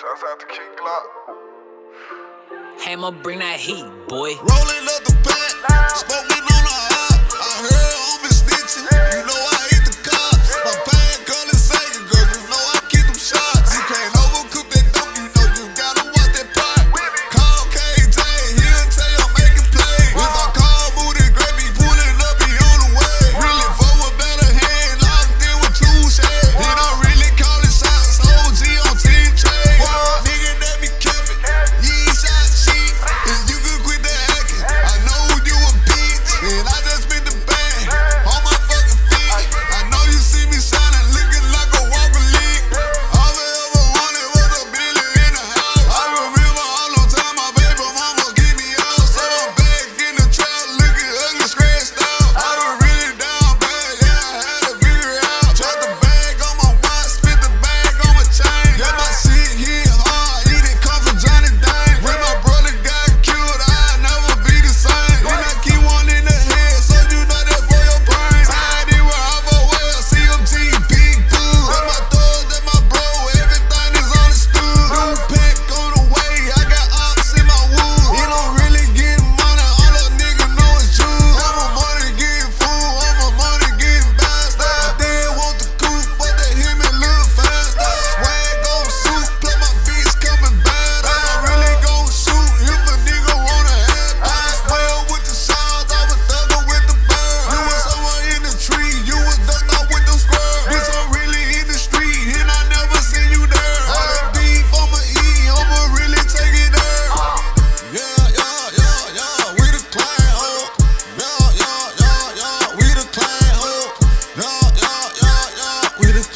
Shouts out to King Glock. Hammer, bring that heat, boy. Rolling up the bag.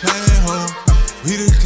came home. We the